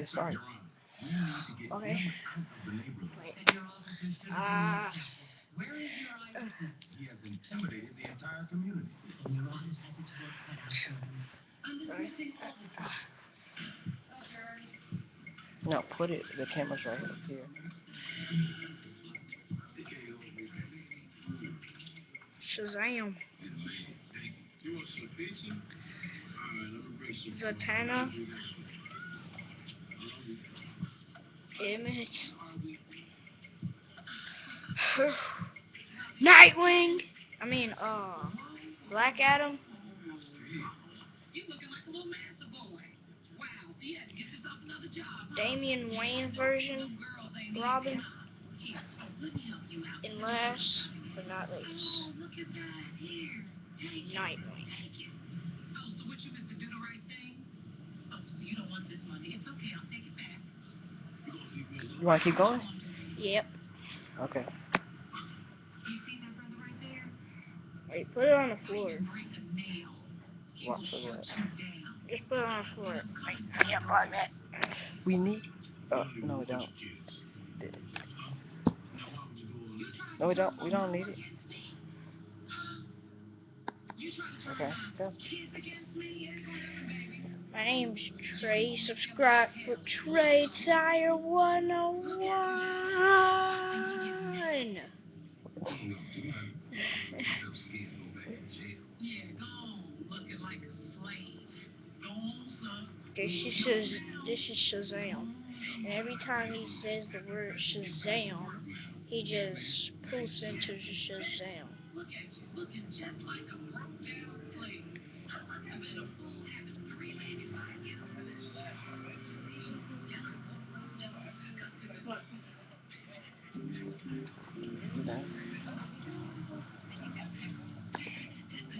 get started. Okay. Wait. Ah. He has intimidated the entire community. Sorry. No, put it. The camera's right up here. Shazam. You Image. Nightwing. I mean, uh, Black Adam. Damian Wayne version. Robin. And last but not least. Nightwing. Take it. Oh, so what you missed to do the right thing? Oh, so you don't want this money. It's okay, I'll take it back. You want to keep going? Yep. Okay. You see that brother right there? Wait, put it on the floor. Break a nail. He What for that? Just put it on the floor. Like, yep, like that. We need. Oh no, we don't. No, we don't. We don't need it. Okay. Go. My name's Trey. Subscribe for Trey Tire 101. Yeah, go on, looking like a slave. Go on, son. this is this is Shazam. And every time he says the word Shazam, he just poofs into Shazam. Look at you, looking just like a broke down slave. I'm in a